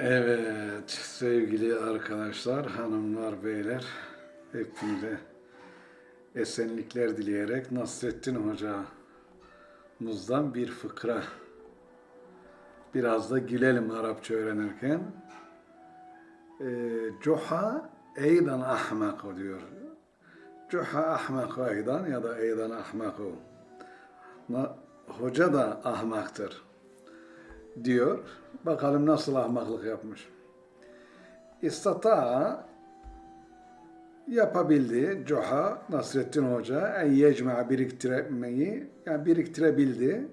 Evet sevgili arkadaşlar, hanımlar, beyler hepinize esenlikler dileyerek Nasrettin hocamızdan bir fıkra. Biraz da gülelim Arapça öğrenirken. Ee, Cuha eydan ahmak diyor. Cuha ahmak eydan ya da eydan ahmaku. Hoca da ahmaktır diyor. Bakalım nasıl ahmaklık yapmış. İstata yapabildi Cuha Nasrettin Hoca en yecma biriktirmeyi yani biriktirebildi.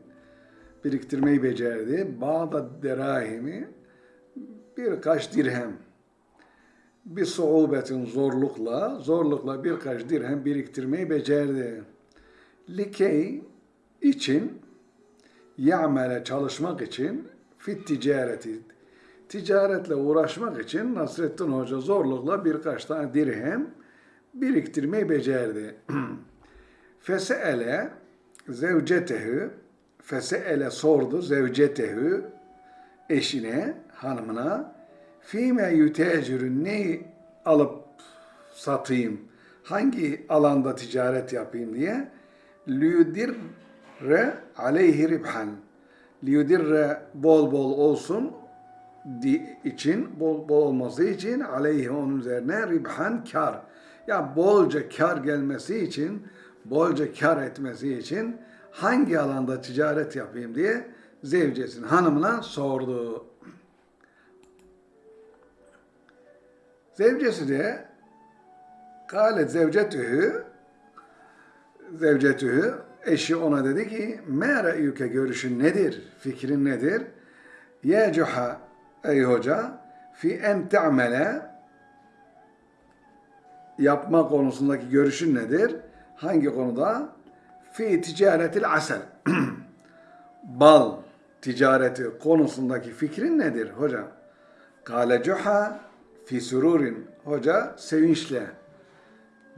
Biriktirmeyi becerdi. Bağda derahimi birkaç dirhem bir suubetin zorlukla zorlukla birkaç dirhem biriktirmeyi becerdi. Likey için ya'mele çalışmak için fit ticareti. Ticaretle uğraşmak için Nasrettin Hoca zorlukla birkaç tane dirhem biriktirmeyi becerdi. Feseele zevcetehu feseele sordu zevcetehu eşine, hanımına fîme yütecürün neyi alıp satayım, hangi alanda ticaret yapayım? diye. Liyudirre aleyhi ribhan liyudirre bol bol olsun için bol bol olması için aleyhi onun üzerine ribhan kar. Ya bolca kar gelmesi için, bolca kar etmesi için hangi alanda ticaret yapayım diye zevcesinin hanımına sordu. Zevcesi de Kâlet zevcetühü zevcetühü eşi ona dedi ki me re'yüke görüşün nedir? Fikrin nedir? Ya cuha ey hoca fi en te'mele yapma konusundaki görüşün nedir? Hangi konuda? Fi ticaretil asel. Bal ticareti konusundaki fikrin nedir hocam? Kale cuha fi sururin. Hoca sevinçle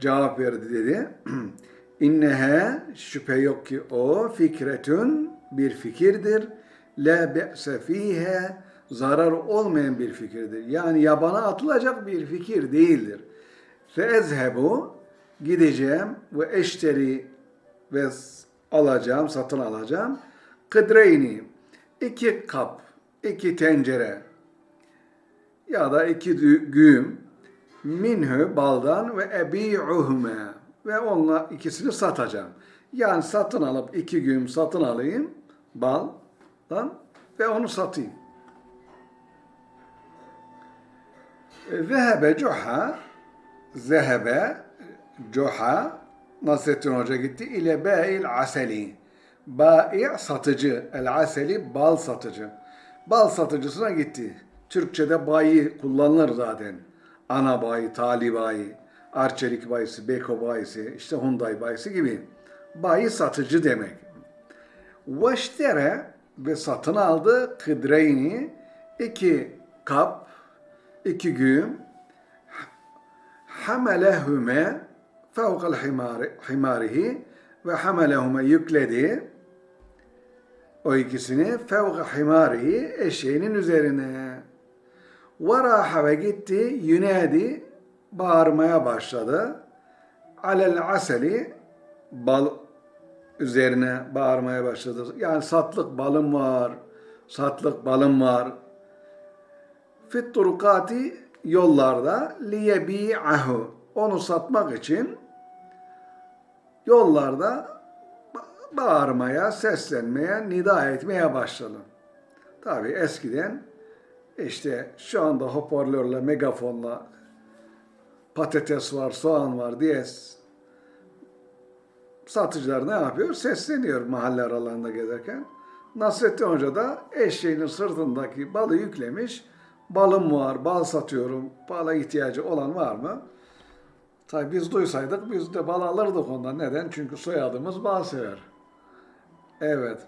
cevap verdi dedi. İnnehe şüphe yok ki o fikretün bir fikirdir. La be'se fihe zarar olmayan bir fikirdir. Yani yabana atılacak bir fikir değildir. Fe ezhebu gideceğim ve eşteri ve alacağım, satın alacağım. Kıdreyni iki kap, iki tencere ya da iki dü- güğüm minhü baldan ve ebi'uhume ve onunla ikisini satacağım. Yani satın alıp iki güğüm satın alayım baldan ve onu satayım. Zehebe cuha zehebe cuha Nasrettin Hoca gitti ile bâ'il aseli. Bâ'i satıcı, el aseli bal satıcı. Bal satıcısına gitti. Türkçe'de bayi kullanılır zaten. Ana bayi, tali bayi, Arçelik bayisi, Beko bayisi, işte Hyundai bayisi gibi. Bayi satıcı demek. Veştere ve satın aldı kıdreyni iki kap, iki güğüm hamelehüme fevkal himari, himarihi ve hamelehüme yükledi o ikisini fevka himarihi eşeğinin üzerine. Varaha ve gitti yünedi bağırmaya başladı. Alel aseli bal üzerine bağırmaya başladı. Yani satlık balım var, satlık balım var. Fit turukati yollarda liyebi'ahu onu satmak için yollarda ba- bağırmaya, seslenmeye, nida etmeye başladı. Tabii eskiden işte şu anda hoparlörle, megafonla patates var, soğan var diye satıcılar ne yapıyor? Sesleniyor mahalle aralarında gezerken. Nasrettin Hoca da eşeğinin sırtındaki balı yüklemiş. Balım var, bal satıyorum, bala ihtiyacı olan var mı? Tabii biz duysaydık biz de bal alırdık ondan. Neden? Çünkü soyadımız bal sever. Evet.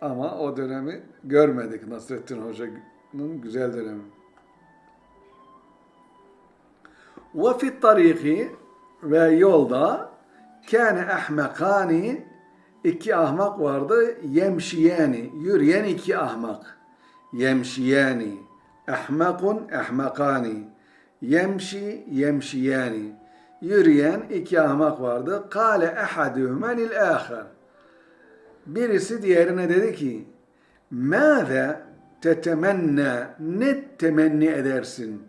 Ama o dönemi görmedik Nasrettin Hoca'nın güzel dönemi. Ve fit tariki ve yolda kâne ahmekani iki ahmak vardı. Yemşiyeni, yürüyen iki ahmak. yemşiyani. Ahmakun ahmakani. Yemşi yemşiyani. Yürüyen iki ahmak vardı. Kale ehaduhuma lil ahar. Birisi diğerine dedi ki, Mâze tetemenna, ne temenni edersin?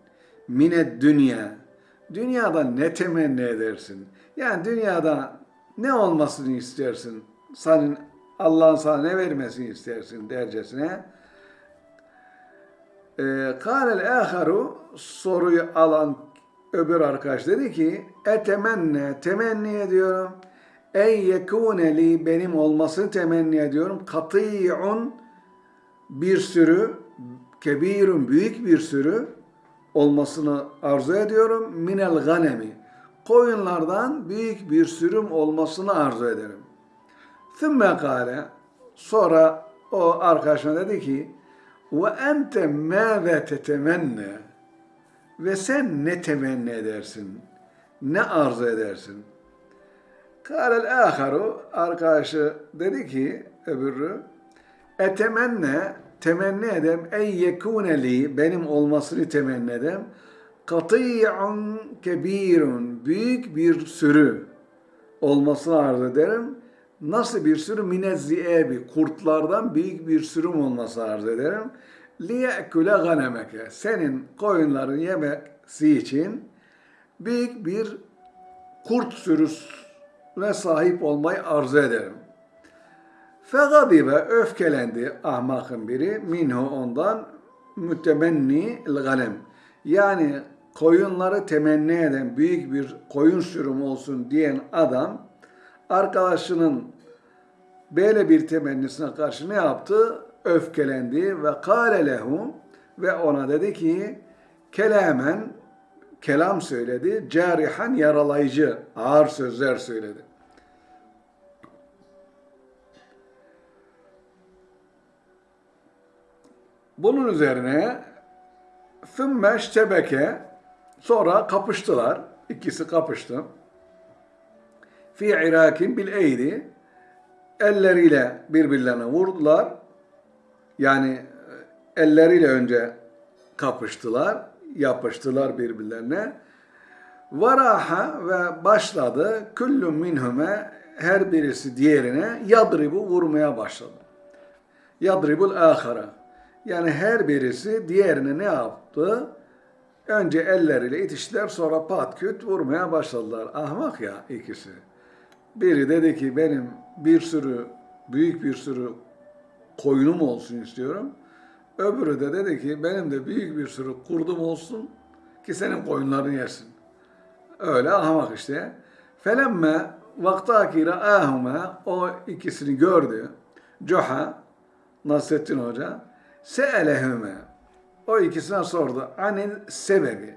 Mined dünya. Dünyada ne temenni edersin? Yani dünyada ne olmasını istersin? Senin Allah'ın sana ne vermesini istersin dercesine. Kâlel âharu soruyu alan öbür arkadaş dedi ki etemenne temenni ediyorum ey yekûne li benim olmasını temenni ediyorum katî'un bir sürü kebirun büyük bir sürü olmasını arzu ediyorum minel ganemi koyunlardan büyük bir sürüm olmasını arzu ederim. Thümme kâle sonra o arkadaşına dedi ki ve ente mâve tetemenne ve sen ne temenni edersin? Ne arzu edersin? Kâlel âharu arkadaşı dedi ki öbürü etemenne temenni edem ey yekûne li benim olmasını temenni edem katî'un kebirun büyük bir sürü olmasını arzu ederim. Nasıl bir sürü minezziyebi kurtlardan büyük bir sürüm olması arzu ederim. Liye'kule ganemeke senin koyunların yemesi için büyük bir kurt sürüsüne sahip olmayı arzu ederim. Fegadibe öfkelendi ahmakın biri minhu ondan mütemenni ganem. Yani koyunları temenni eden büyük bir koyun sürüm olsun diyen adam arkadaşının böyle bir temennisine karşı ne yaptı? Öfkelendi ve kâle ve ona dedi ki kelamen kelam söyledi. Carihan yaralayıcı ağır sözler söyledi. Bunun üzerine ثُمَّ ştebeke sonra kapıştılar. İkisi kapıştı. Fi irakin bil eydi elleriyle birbirlerine vurdular. Yani elleriyle önce kapıştılar, yapıştılar birbirlerine. Varaha ve başladı küllüm minhume her birisi diğerine yadribu vurmaya başladı. Yadribul ahara. Yani her birisi diğerine ne yaptı? Önce elleriyle itiştiler sonra pat küt vurmaya başladılar. Ahmak ya ikisi. Biri dedi ki benim bir sürü, büyük bir sürü koyunum olsun istiyorum. Öbürü de dedi ki benim de büyük bir sürü kurdum olsun ki senin koyunlarını yersin. Öyle ahmak işte. Felemme vaktaki ra'ahuma o ikisini gördü. Coha Nasrettin Hoca se'elehüme o ikisine sordu. Anil sebebi.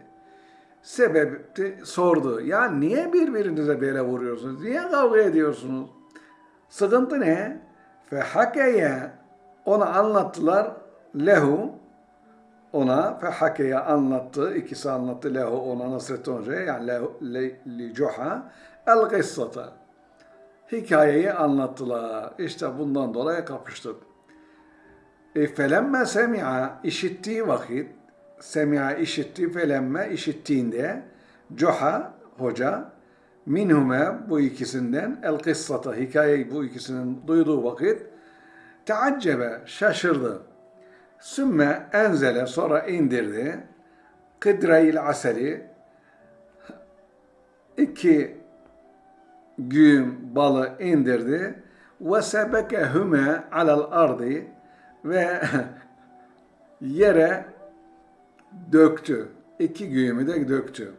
Sebebi sordu. Ya niye birbirinize böyle vuruyorsunuz? Niye kavga ediyorsunuz? Sıkıntı ne? Fe hakeye ona anlattılar lehu ona fe hakeye anlattı. ikisi anlattı lehu ona Nasrettin Hoca'ya yani lehu le, li cuha el kıssata. Hikayeyi anlattılar. İşte bundan dolayı kapıştık. E, felemme semi'a işittiği vakit semi'a işitti felemme işittiğinde Cuha hoca minhume bu ikisinden el kıssata hikayeyi bu ikisinin duyduğu vakit teaccebe şaşırdı. Sümme enzele sonra indirdi. Kıdrayil aseli iki güğüm balı indirdi. Ve sebekehüme alel ardı ve yere döktü. İki güğümü de döktü.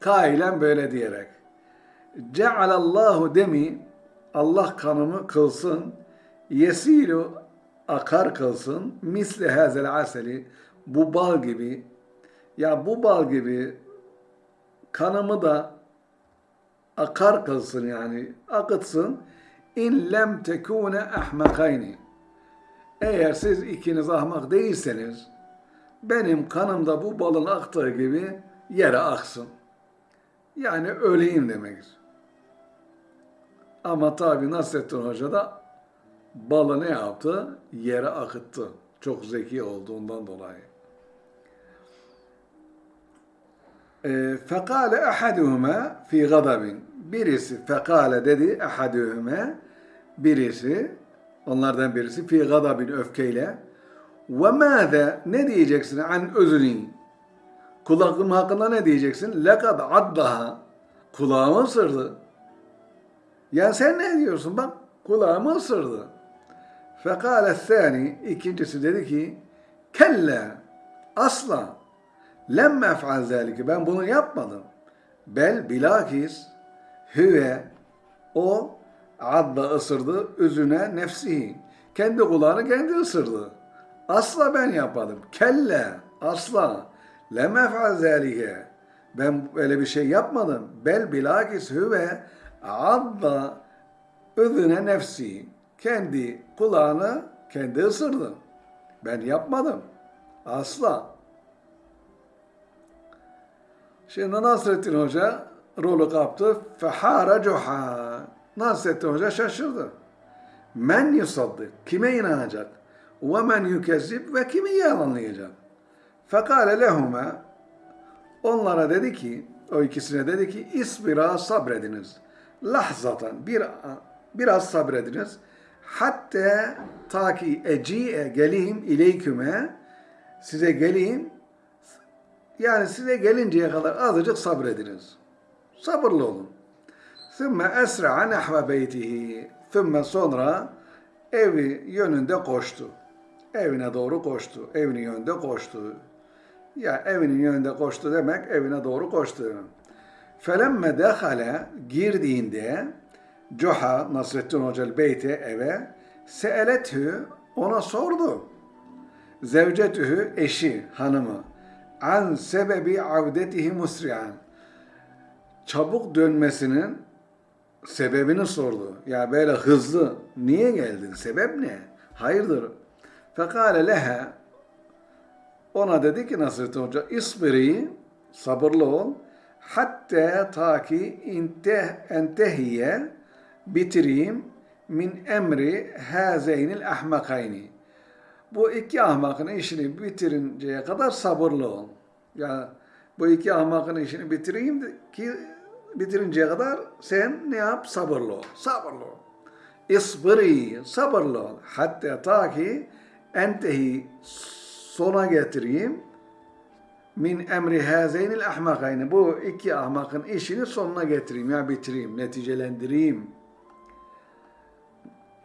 Kailen böyle diyerek. Cealallahu demi Allah kanımı kılsın. Yesilu akar kılsın. Misli hazel aseli bu bal gibi. Ya bu bal gibi kanımı da akar kılsın yani akıtsın. İn lem tekune ahmakayni. Eğer siz ikiniz ahmak değilseniz benim kanımda bu balın aktığı gibi yere aksın. Yani öleyim demektir. Ama tabi Nasrettin Hoca da balı ne yaptı? Yere akıttı. Çok zeki olduğundan dolayı. E, fekale ahaduhuma fi gadabin. Birisi fekale dedi ahaduhuma birisi onlardan birisi fi gadabin öfkeyle ve mâze ne diyeceksin an özünü kulağım hakkında ne diyeceksin? Lekad addaha kulağımı ısırdı. Ya sen ne diyorsun? Bak kulağımı ısırdı. Fekale thani ikincisi dedi ki kelle asla lemme ef'al zalike ben bunu yapmadım. Bel bilakis hüve o adda ısırdı üzüne nefsihi. Kendi kulağını kendi ısırdı. Asla ben yapmadım. Kelle asla lemme ef'al zalike ben öyle bir şey yapmadım. Bel bilakis hüve adda üzüne nefsi. Kendi kulağını kendi ısırdı. Ben yapmadım. Asla. Şimdi Nasrettin Hoca rolü kaptı. Fehara cuha. Nasrettin Hoca şaşırdı. Men yusaddık. Kime inanacak? Ve men yükezzib ve kimi yalanlayacak? Fekale lehuma Onlara dedi ki, o ikisine dedi ki, isbira sabrediniz. Lahzatan, bir, biraz sabrediniz. Hatta ta ki eci'e geleyim ileyküme, size geleyim, yani size gelinceye kadar azıcık sabrediniz. Sabırlı olun. Sümme esra'a nehve beytihi. Sümme sonra evi yönünde koştu. Evine doğru koştu. Evinin yönünde koştu. Ya evinin yönünde koştu demek evine doğru koştu. Felemme dehale girdiğinde Cuha Nasrettin Hoca beyti eve seeletü ona sordu. Zevcetühü eşi hanımı an sebebi avdetihi musri'an çabuk dönmesinin sebebini sordu. Ya böyle hızlı niye geldin? Sebep ne? Hayırdır? Fekale leha ona dedi ki Nasrettin Hoca isbiri sabırlı ol hatta ta ki inteh, entehiye bitireyim min emri hazeynil ahmakayni. Bu iki ahmakın işini bitirinceye kadar sabırlı ol. Ya bu iki ahmakın işini bitireyim ki bitirinceye kadar sen ne yap? Sabırlı ol. Sabırlı ol. İsbiri, sabırlı ol. Hatta ta ki entehi sona getireyim. Min emri hazeynil ahmakayni. Bu iki ahmakın işini sonuna getireyim ya bitireyim, neticelendireyim.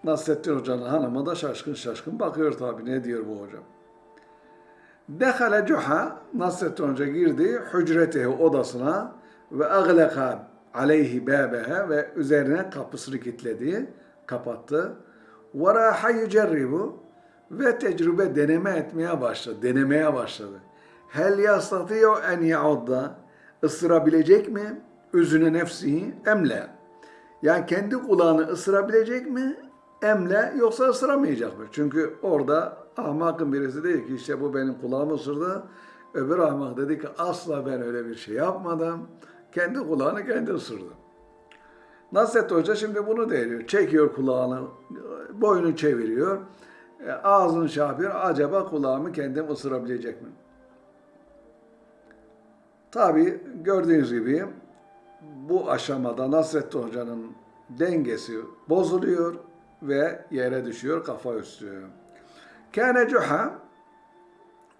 Nasrettin Hoca'nın hanımı da şaşkın şaşkın bakıyor tabi ne diyor bu hocam. Dehale cuha Nasrettin Hoca girdi hücretehi odasına ve agleka aleyhi babeha ve üzerine kapısını kilitledi, kapattı. Ve raha yücerribu ve tecrübe deneme etmeye başladı, denemeye başladı. Hel yastatiyo en yaudda ısırabilecek mi? Üzüne nefsihi emle. Yani kendi kulağını ısırabilecek mi? Emle yoksa ısıramayacak mı? Çünkü orada ahmakın birisi dedi ki işte bu benim kulağımı ısırdı. Öbür ahmak dedi ki asla ben öyle bir şey yapmadım. Kendi kulağını kendi ısırdı. Nasrettin Hoca şimdi bunu deniyor. Çekiyor kulağını, boynu çeviriyor. E, ağzını şey. Acaba kulağımı kendim ısırabilecek mi? Tabi gördüğünüz gibi bu aşamada Nasrettin Hoca'nın dengesi bozuluyor ve yere düşüyor kafa üstü. Kâne cuha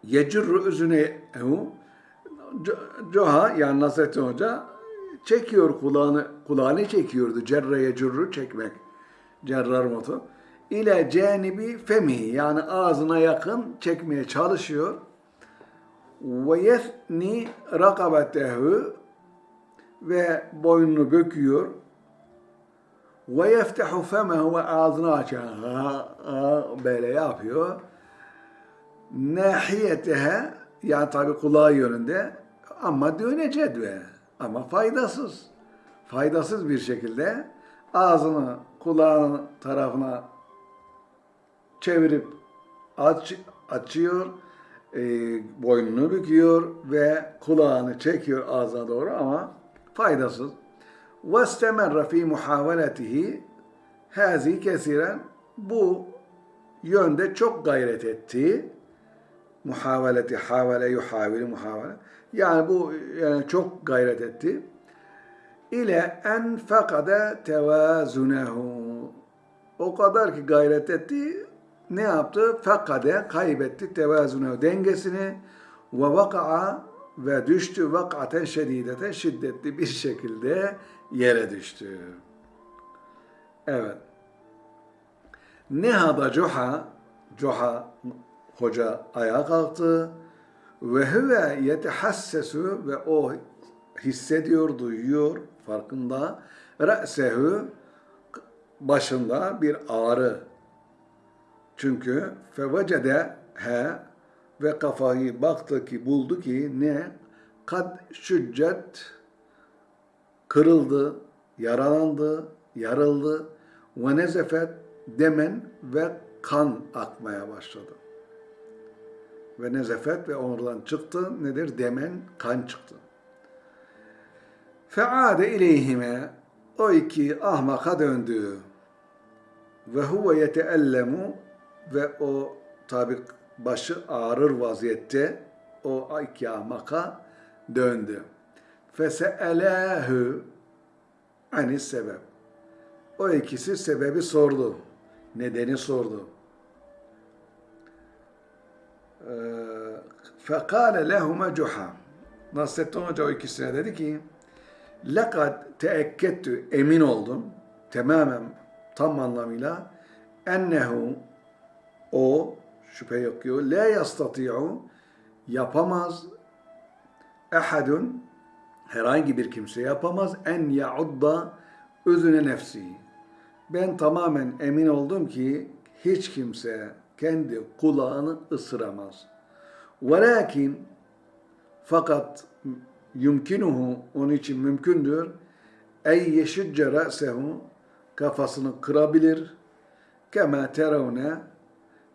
yecurru üzünehu Cuha yani Nasrettin Hoca çekiyor kulağını, kulağını çekiyordu. Cerre yecurru çekmek. Cerrar motu ile canibi femi yani ağzına yakın çekmeye çalışıyor. Ve yefni rakabetehu ve boynunu büküyor. Ve yeftehu femehu ve ağzını ha, böyle yapıyor. Nahiyetehe yani tabi kulağı yönünde ama düğüne cedve ama faydasız. Faydasız bir şekilde ağzını kulağın tarafına çevirip aç, açıyor, e, boynunu büküyor ve kulağını çekiyor ağzına doğru ama faydasız. وَاسْتَمَرَّ ف۪ي مُحَاوَلَتِهِ هَذِي kesiren Bu yönde çok gayret etti. Muhaveleti, havale, yuhavili, muhavele. Yani bu yani çok gayret etti. İle en fekade tevazunehu. O kadar ki gayret etti, ne yaptı? Fekade, kaybetti tevazunehu, dengesini ve vaka'a ve düştü vakaten şedideten şiddetli bir şekilde yere düştü. Evet. Nehada Cuha, Cuha hoca ayağa kalktı ve huve yetehassesu ve o hissediyor, duyuyor, farkında. Re'sehu başında bir ağrı. Çünkü fevecede he ve kafayı baktı ki buldu ki ne? Kad şüccet kırıldı, yaralandı, yarıldı ve nezefet demen ve kan akmaya başladı. Ve nezefet ve oradan çıktı. Nedir? Demen kan çıktı. Feade ileyhime o iki ahmaka döndü. Ve huve yeteellemu ve o tabi başı ağrır vaziyette o iki ahmaka döndü. Fese'elâhü anis sebep. O ikisi sebebi sordu. Nedeni sordu. Fekale lehuma cuha. Nasrettin Hoca o ikisine dedi ki Lekad teekkettü emin oldum tamamen tam anlamıyla ennehu o şüphe yok ki la yastati'u yapamaz ehadun herhangi bir kimse yapamaz en yaudda özüne nefsi. Ben tamamen emin oldum ki hiç kimse kendi kulağını ısıramaz. Velakin fakat yumkinuhu onun için mümkündür ey yeşicce ra'sehu kafasını kırabilir kema teravne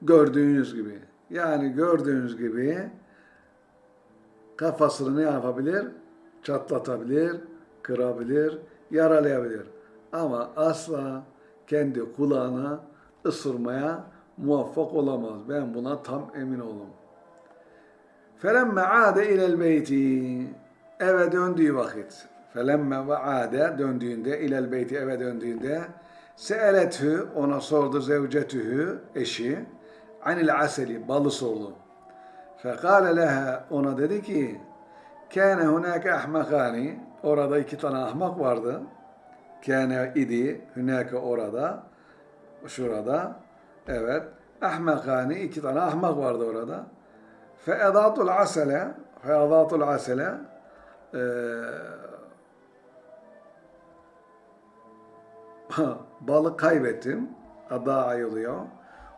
gördüğünüz gibi yani gördüğünüz gibi kafasını ne yapabilir? Çatlatabilir, kırabilir, yaralayabilir. Ama asla kendi kulağına ısırmaya muvaffak olamaz. Ben buna tam emin oldum. Felemme ade ilel beyti eve döndüğü vakit felemme ve ade döndüğünde ilel beyti eve döndüğünde seeletü ona sordu zevcetühü eşi anil aseli balı sordu. Fekale leha ona dedi ki kâne hunâke ahmakâni orada iki tane ahmak vardı. Kâne idi hunâke orada şurada evet ahmakâni iki tane ahmak vardı orada. Feedatul asele feedatul asele e, balı kaybettim. Ada ayılıyor.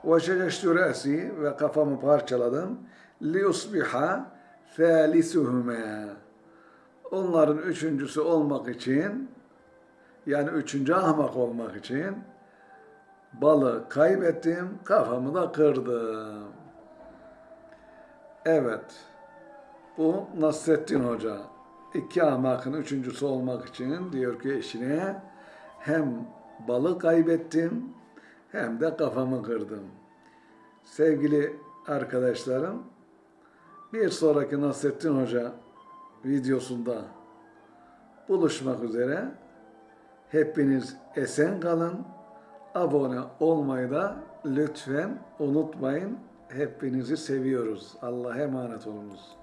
Ve şeceştü re'si ve kafamı parçaladım. Li usbiha thalisuhuma. Onların üçüncüsü olmak için yani üçüncü ahmak olmak için balı kaybettim, kafamı da kırdım. Evet, bu Nasrettin Hoca. İki ahmakın üçüncüsü olmak için diyor ki eşine hem balı kaybettim hem de kafamı kırdım. Sevgili arkadaşlarım, bir sonraki Nasrettin Hoca videosunda buluşmak üzere. Hepiniz esen kalın. Abone olmayı da lütfen unutmayın. Hepinizi seviyoruz. Allah'a emanet olunuz.